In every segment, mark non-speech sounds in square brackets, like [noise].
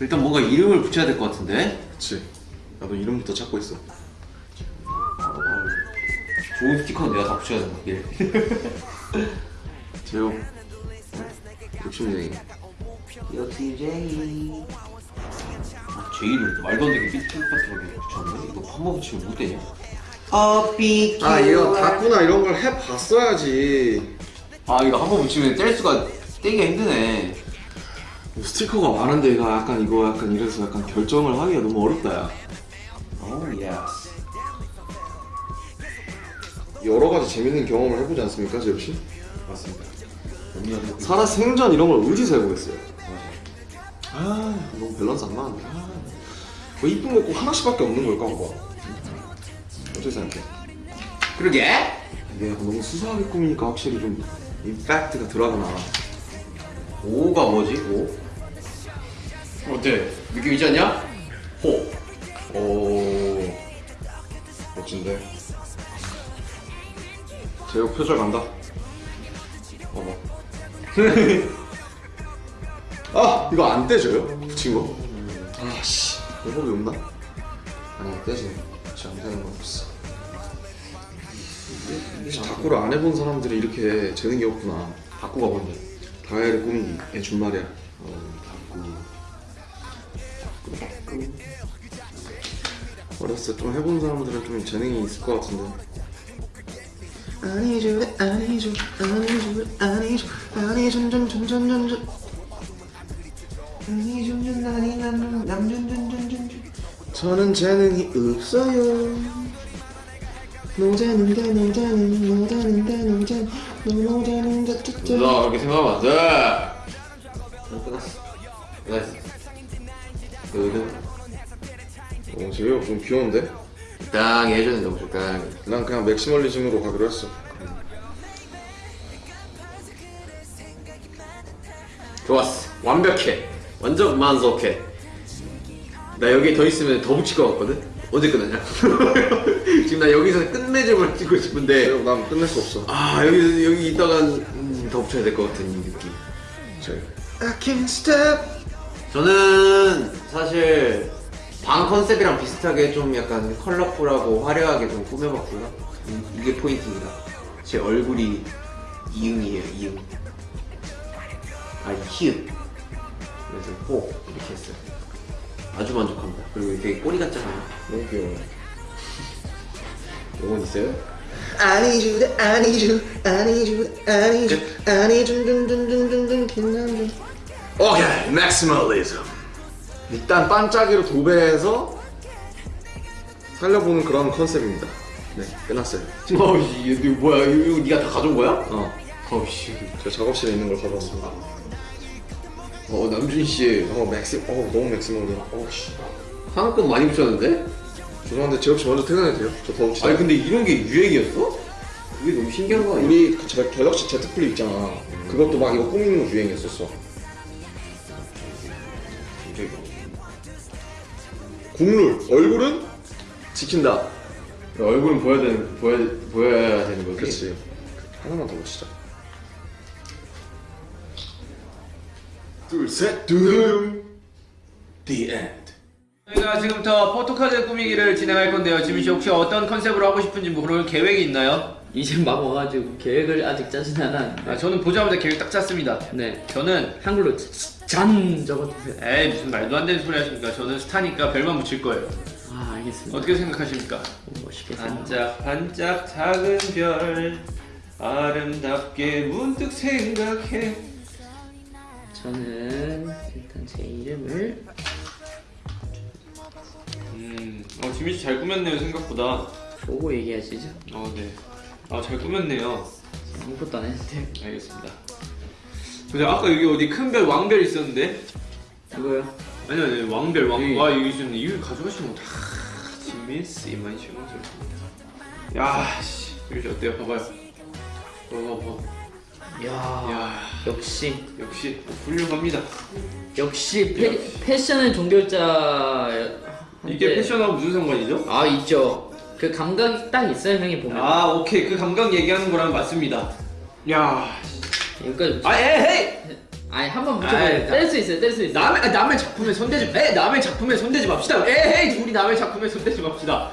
일단 뭔가 이름을 붙여야 될 것 같은데? 그치. 나도 이름부터 찾고 있어. 좋은 스티커는 내가 다 붙여야 된다 예. 제육 욕심쟁이. 역시 제이. 아, 제 이름 말도 안 되게 삐뚤빠뚤하게 붙였는데 이거 한번 붙이면 못 되냐? 어삐 아 이거 다꾸나 이런 걸 해봤어야지. 아 이거 한 번 붙이면 뗄 수가 떼기가 힘드네. 뭐 스티커가 많은데 이거 약간 이거 약간 이래서 약간 결정을 하기가 너무 어렵다 야. oh yes 여러 가지 재밌는 경험을 해보지 않습니까 제육씨? 맞습니다. 살아 생전 이런 걸 어디서 해보겠어요. 아 너무 밸런스 안 맞는데 아, 뭐 이쁜 거 꼭 하나씩밖에 없는 걸까 봐 어떻게 생각해? 그러게! 이게 너무 수수하게 꾸미니까 확실히 좀 임팩트가 들어가나 5가 뭐지? 5? 어때? 느낌 있지 않냐? 호 오 멋진데 제육 표절 간다 봐봐 [laughs] 아 이거 안 떼져요? 붙인 거? 아씨 방법이 없나? 아니 떼지네 진짜 안 되는 거 없어 자꾸를 안 해본 사람들이 이렇게 재능이 없구나 바꾸가 뭔데? 다이어리 꾸미기 준 말이야 어, 어렸을 때 좀 해본 사람들은 좀 재능이 있을 것 같은데 아니죠 아니죠 아니죠 아니죠 아니죠 전전전전전 아니죠 아니 남전전전전 저는 재능이 없어요 노자는데 노자는 노자는데 노자 노자는데 뚜뚜 나 그렇게 생각하면 안 돼. 끝났어. 끝났어. 그 어, 제육 좀 귀여운데? 적당히 해주는 너무 적당히. 난 그냥 맥시멀리즘으로 가기로 했어 좋았어. 완벽해. 완전 만족해. 나 여기 더 있으면 더 붙일 것 같거든? 언제 끝나냐? [laughs] 지금 나 여기서 끝맺음을 찍고 싶은데 제육 난 끝낼 수 없어 아 여기 여기 있다간 음, 더 붙여야 될 것 같은 이 느낌. 제육 I can't stop 저는 사실 방 컨셉이랑 비슷하게 좀 약간 컬러풀하고 화려하게 좀 꾸며봤고요. 음, 이게 포인트입니다. 제 얼굴이 이응이에요, 이응. 아, 히읗. 그래서 호 이렇게 했어요. 아주 만족합니다. 그리고 되게 꼬리 같잖아요. 너무 귀여워 요건 있어요? 아니죠 아니죠 아니죠 아니죠 아니죠 둔둔둔둔둔둔 김남준 오케이 maximalism 일단 반짝이로 도배해서 살려보는 그런 컨셉입니다 네 끝났어요 [laughs] 어이 뭐야? 이거, 이거 네가 다 가져온 거야? 어 어씨. 제가 작업실에 있는 걸 가져왔습니다 어 남준 씨어 maxi 어 너무 maximal이야 어씨 상한금 많이 붙였는데? 죄송한데 제이홉 씨 먼저 퇴근해도 돼요? 저도 혹시 아니 근데 이런 게 유행이었어? 그게 너무 신기한 거 아니야? 우리 그 제- 갤럭시 Z 플립 있잖아 그것도 막 이거 꾸미는 거 유행했었어 국룰 얼굴은 지킨다 얼굴은 보여야 되는 보여 보여야 되는 거지. 그렇지 하나만 더 붙이자 둘셋 두둥 The end 저희가 지금부터 포토카드 꾸미기를 진행할 건데요. 지민 씨 혹시 어떤 컨셉으로 하고 싶은지 뭐 그런 계획이 있나요? 이제 막 와가지고 계획을 아직 짜진 않았는데 아, 저는 보자마자 계획 딱 짰습니다. 네 저는 한글로 잔 적어주세요 에이 무슨 말도 안 되는 소리 하십니까? 저는 스타니까 별만 붙일 거예요. 아 알겠습니다 어떻게 생각하십니까? 오, 멋있게 생각 반짝 반짝 작은 별 아름답게 문득 생각해 저는 일단 제 이름을 음, 어, 지민 씨 잘 꾸몄네요 생각보다 보고 얘기하시죠 어, 네. 아, 잘 꾸몄네요 아무것도 안 했는데 알겠습니다 근데 아까 여기 어디 큰 별 왕별 있었는데 이거요 아니 아니 왕별 왕. 여기. 와 여기 있었네. 이거 가져가시면 다 지미스 이만 신경 쓸. 야 씨. 여기 어때요? 봐봐요. 봐봐 봐. 이야 야 역시 역시 훌륭합니다. 역시 패, 패션의 종결자 이게 패션하고 무슨 상관이죠? 아 있죠 그 감각이 딱 있어요 형이 보면 아 오케이 그 감각 얘기하는 거랑 맞습니다. 야. 여기까지 아 에헤이. 아니 한번 아이, 붙여봐요. 나- 뗄수 있어요. 뗄 수 있어요. 남의 아, 남의 작품에 손대지 에 남의 작품에 손대지 맙시다. 에이 우리 남의 작품에 손대지 맙시다.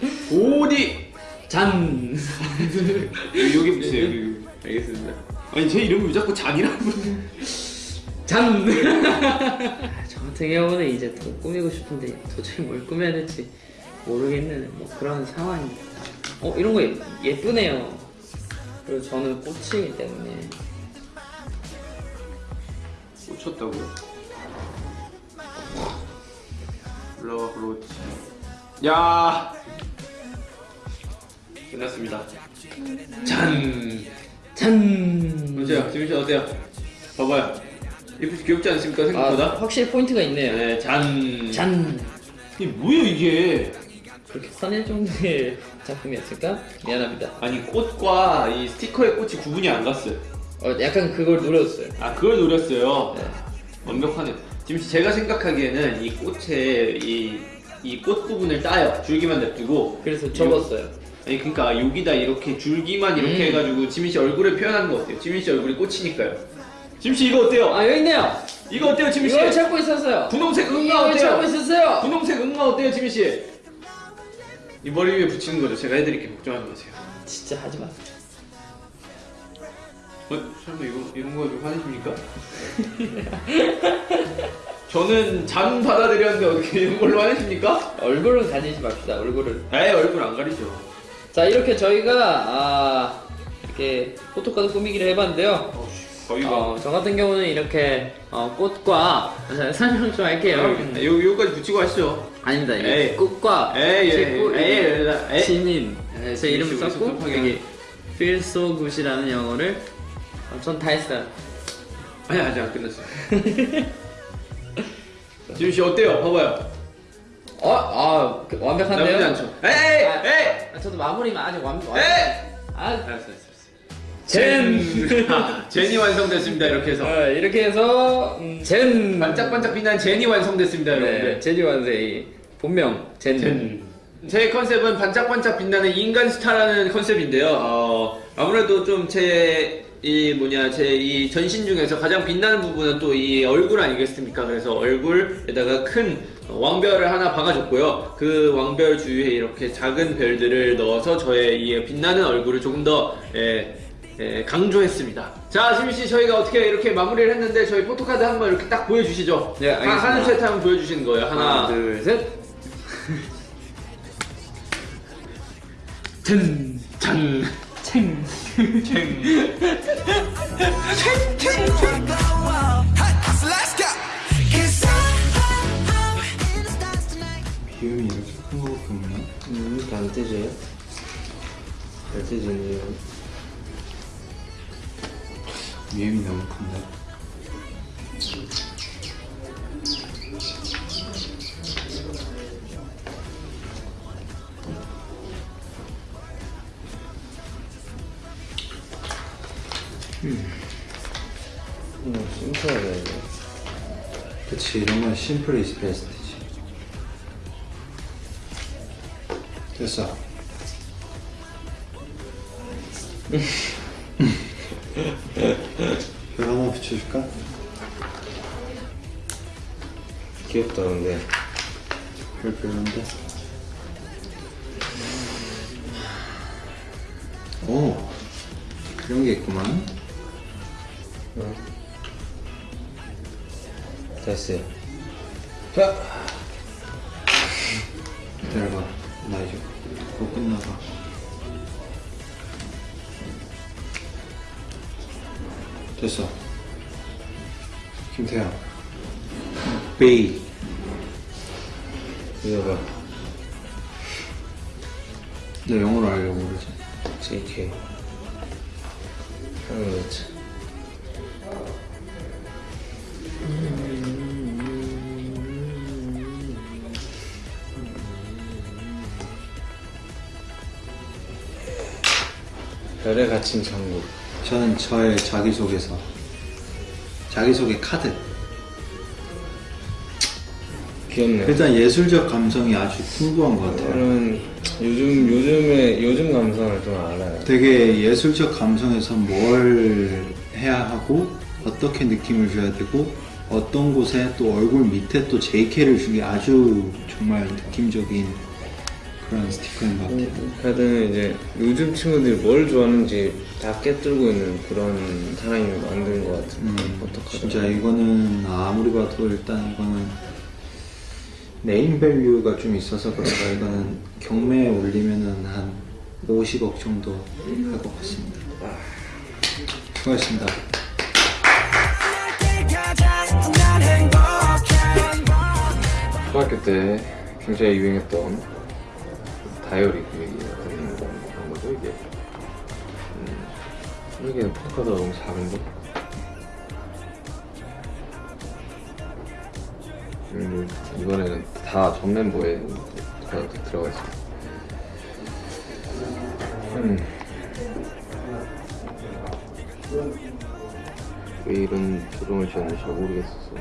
[laughs] 어디 잔. [laughs] 여기 붙이세요. 여기. 알겠습니다. 아니 제 이름을 왜 자꾸 잔이라고 잔. [laughs] 저 같은 경우는 이제 더 꾸미고 싶은데 도저히 뭘 꾸며야 될지 모르겠는 뭐 그런 상황입니다. 어 이런 거 예- 예쁘네요. 그리고 저는 꽃이기 때문에 꽂혔다고요? 올라와 그렇지. 야 끝났습니다. 잔. 잔. 어때요? 지민 씨 어때요? 봐봐요. 이쁘 귀엽지 않습니까 아, 생각보다? 확실히 포인트가 있네요. 네, 잔. 잔. 이게 뭐예요 이게? 그렇게 커낼 정도의 [laughs] 작품이었을까? 미안합니다. 아니 꽃과 이 스티커의 꽃이 구분이 안 갔어요. 어, 약간 그걸 누렸어요. 아 그걸 노렸어요. 네. 완벽하네. 지금 제가 생각하기에는 이 꽃의 이 이 꽃 부분을 따요. 줄기만 냅두고. 그래서 접었어요. 아니 그러니까 여기다 이렇게 줄기만 이렇게 음. 해가지고 지민 씨 얼굴을 표현하는 거 어때요? 지민 씨 얼굴이 꽃이니까요. 지민 씨 이거 어때요? 아 여기 있네요. 이거 어때요, 지민 씨? 이걸 찾고 있었어요. 분홍색 응가 이걸 찾고 어때요? 있었어요. 분홍색 응가 어때요, 지민 씨? 이 머리 위에 붙이는 거죠. 제가 해드릴게요. 걱정하지 마세요. 진짜 하지 마세요. 어? 설마 이거 이런 거에 좀 화내십니까? [laughs] 저는 잔 받아들였는데 어떻게 이런 걸로 화내십니까? 얼굴은 가리지 맙시다. 얼굴을. 에이 얼굴 안 가리죠. 자 이렇게 저희가 아 이렇게 포토카드 꾸미기를 해봤는데요. 거의가. 어, 저 같은 경우는 이렇게 어, 꽃과 자, [laughs] 설명 좀 할게요. 네, 요 요까지 붙이고 하시죠. 아닙니다. 이 에이. 꽃과 에이, 에이, 식구, 에이, 에이. 신인 네, 제 이름 썼고 여기 feel so good이라는 영어를 어, 전다 했어요. 아니 아직 안 끝났어요. [laughs] 지민 씨 어때요? 봐봐요. 어, 아 그, 완벽한데요? 나쁘지 않죠? 에이, 아, 에이, 아, 저도 마무리만 아직 완. 완 에이. 아, 알았어, 알았어. 젠. 아, 젠이 완성됐습니다. 이렇게 해서 어, 이렇게 해서 음, 젠 반짝반짝 빛나는 젠이 완성됐습니다, 네, 여러분들. 제니 완세이 본명 젠. 젠. 제 컨셉은 반짝반짝 빛나는 인간 스타라는 컨셉인데요. 어, 아무래도 좀제 이 뭐냐 제 이 전신 중에서 가장 빛나는 부분은 또 이 얼굴 아니겠습니까? 그래서 얼굴에다가 큰 왕별을 하나 박아줬고요. 그 왕별 주위에 이렇게 작은 별들을 넣어서 저의 이 빛나는 얼굴을 조금 더 예, 예, 강조했습니다. 자, 지민 씨 저희가 어떻게 이렇게 마무리를 했는데 저희 포토카드 한번 이렇게 딱 보여주시죠. 네, 알겠습니다. 하나, 둘, 셋 하면 보여주시는 거예요. 하나, 하나, 둘, 셋. 젠. 짠. 챙. So 잘 떼지네요. 비음이 너무 큰데? 음, 심플하다 이거. 그치 이런 건 심플 이즈 베스트 됐어 [laughs] 별 하나 붙여줄까? 귀엽다 근데. 별 별론데? 오 그런 게 있구만 됐어요. 기다려봐 나 이제 그거 끝나봐 됐어 김태형 베이 이거 봐. 너 영어로 알려고 그러지 JK. 하는 거지. 별에 갇힌 천국. 저는 저의 자기소개서 자기소개 카드 귀엽네. 일단 예술적 감성이 아주 풍부한 것 같아요 저는 요즘 요즘에 요즘 감성을 좀 알아요. 되게 예술적 감성에서 뭘 해야 하고 어떻게 느낌을 줘야 되고 어떤 곳에 또 얼굴 밑에 또 JK를 주기 아주 정말 느낌적인 그런 스티커인 것 같아요. 카드는 이제 요즘 친구들이 뭘 좋아하는지 다 꿰뚫고 있는 그런 사람이 만든 것 같은 음, 어떡하다 진짜 이거는 아무리 봐도 일단 이거는 name value가 좀 있어서 그런가 이거는 경매에 올리면은 한 50억 정도 할 것 같습니다. 수고하셨습니다. 초등학교 때 굉장히 유행했던 다이어리 같은 그런 거죠 이게. 음, 이게 포토카드가 너무 작은데? 음, 이번에는 다 전 멤버에 다 들어가 있어요. 음. 왜 이런 조정을 지었는지 잘 모르겠었어 음.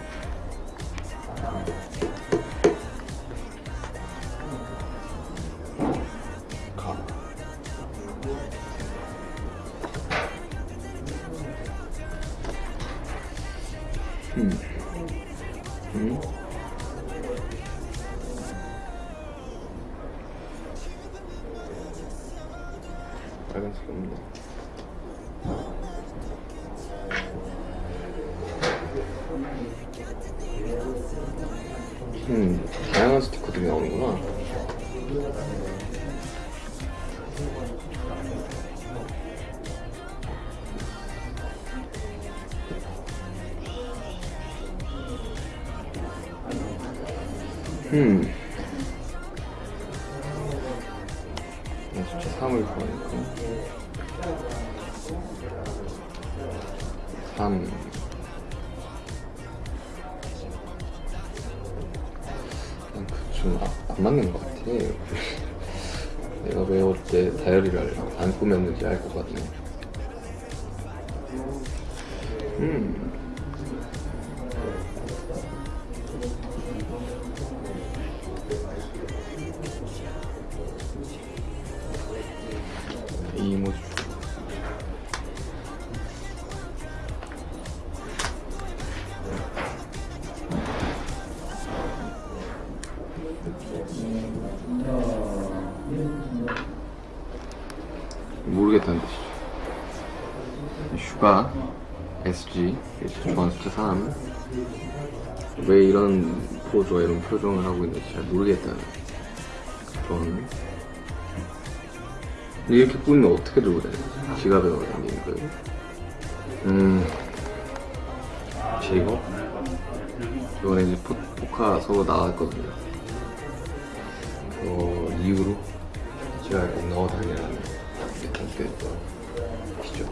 빨간색 없네. 음, 다양한 스티커들이 나오는구나. 음. 나 진짜 사물 좋아하니까. 3. 좀안 맞는 것 같아. [laughs] 내가 왜 어릴 때 다이어리를 안 꾸몄는지 알 것 같네. 음. 모르겠다는 뜻이죠. 슈가 SG 좋아하는 숫자 3. 왜 이런 포즈와 이런 표정을 하고 있는지 잘 모르겠다는 그런 이렇게 꾸미면 어떻게 들고 다녀? 지갑에 넣어 다니는 거예요? 음, 제이거? 이번에 이제 포, 포카 서로 나왔거든요. 그 이후로 제가 꼭 넣어 다니 라는 그때 시죠.